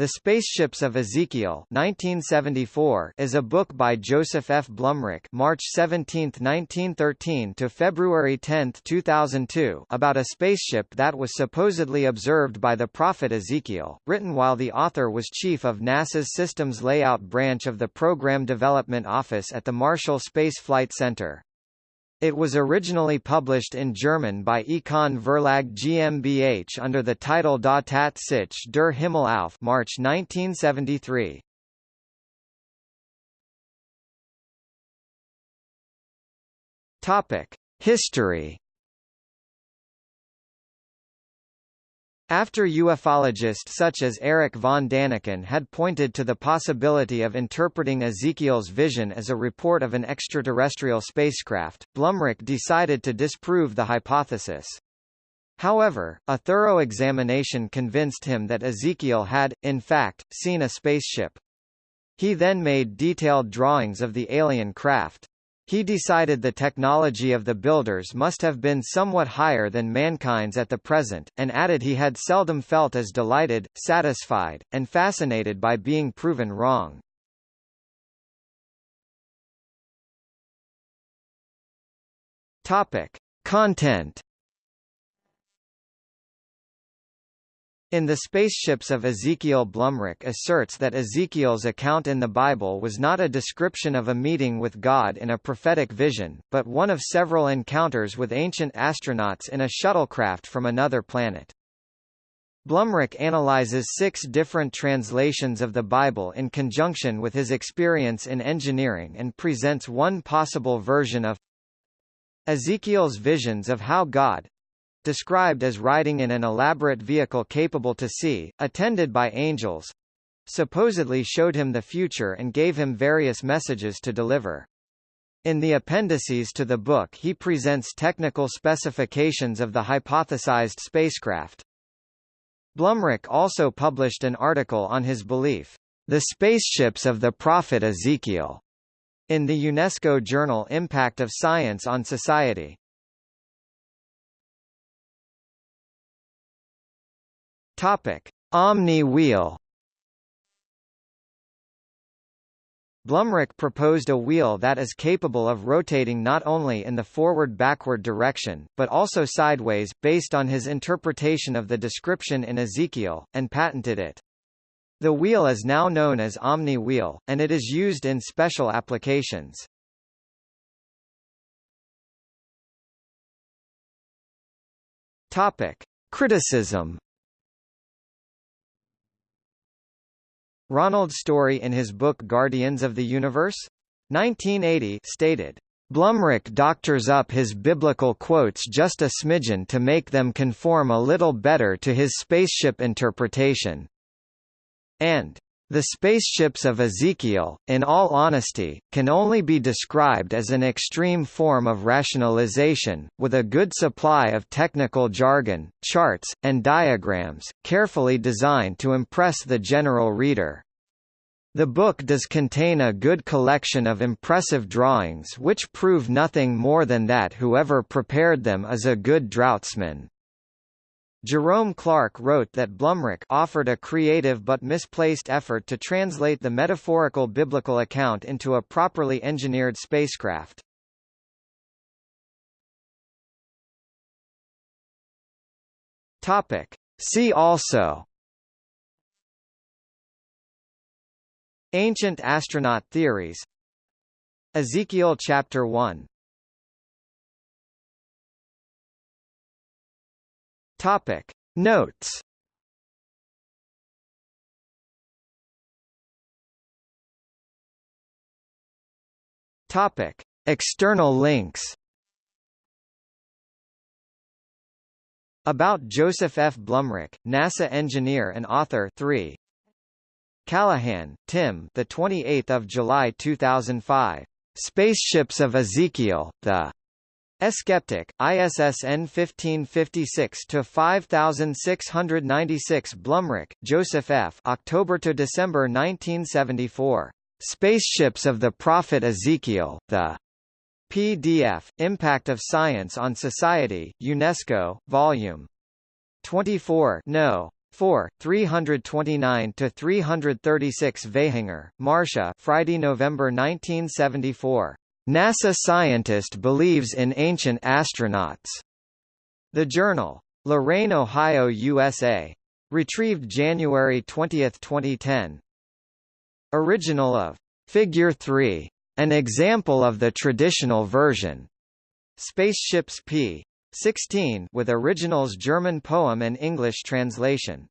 The Spaceships of Ezekiel 1974 is a book by Joseph F. Blumrich March 17, 1913 to February 10, 2002 about a spaceship that was supposedly observed by the prophet Ezekiel, written while the author was chief of NASA's Systems Layout Branch of the Program Development Office at the Marshall Space Flight Center. It was originally published in German by Econ Verlag GmbH under the title Da Tat sich der Himmel auf March 1973. Topic: History After ufologists such as Erich von Daniken had pointed to the possibility of interpreting Ezekiel's vision as a report of an extraterrestrial spacecraft, Blumrich decided to disprove the hypothesis. However, a thorough examination convinced him that Ezekiel had, in fact, seen a spaceship. He then made detailed drawings of the alien craft. He decided the technology of the builders must have been somewhat higher than mankind's at the present, and added he had seldom felt as delighted, satisfied, and fascinated by being proven wrong. Topic. Content In the Spaceships of Ezekiel Blumrich asserts that Ezekiel's account in the Bible was not a description of a meeting with God in a prophetic vision, but one of several encounters with ancient astronauts in a shuttlecraft from another planet. Blumrich analyzes six different translations of the Bible in conjunction with his experience in engineering and presents one possible version of Ezekiel's visions of how God, described as riding in an elaborate vehicle capable to see, attended by angels, supposedly showed him the future and gave him various messages to deliver. In the appendices to the book he presents technical specifications of the hypothesized spacecraft. Blumrich also published an article on his belief, The Spaceships of the Prophet Ezekiel, in the UNESCO journal Impact of Science on Society. Topic: Omni wheel. Blumrich proposed a wheel that is capable of rotating not only in the forward-backward direction, but also sideways, based on his interpretation of the description in Ezekiel, and patented it. The wheel is now known as Omni wheel, and it is used in special applications. Topic. Criticism Ronald Story in his book Guardians of the Universe? 1980 stated, Blumrich doctors up his biblical quotes just a smidgen to make them conform a little better to his spaceship interpretation. And the spaceships of Ezekiel, in all honesty, can only be described as an extreme form of rationalization, with a good supply of technical jargon, charts, and diagrams, carefully designed to impress the general reader. The book does contain a good collection of impressive drawings which prove nothing more than that whoever prepared them is a good draughtsman. Jerome Clark wrote that Blumrich offered a creative but misplaced effort to translate the metaphorical biblical account into a properly engineered spacecraft. Topic. See also Ancient astronaut theories Ezekiel chapter 1 Topic. Notes. Topic. External links. About Joseph F. Blumrich, NASA engineer and author 3 Callahan, Tim the 28th of July 2005 Spaceships of Ezekiel the Skeptic, ISSN 1556-5696 Blumrich, Joseph F. October to December 1974. Spaceships of the Prophet Ezekiel, the PDF, Impact of Science on Society, UNESCO, Volume 24 No. 4, 329–336 Vaihinger, Marcia Friday, November 1974. NASA scientist believes in ancient astronauts. The Journal. Lorain, Ohio, USA. Retrieved January 20, 2010. Original of Figure 3. An example of the traditional version. Spaceships p. 16 with originals German poem and English translation.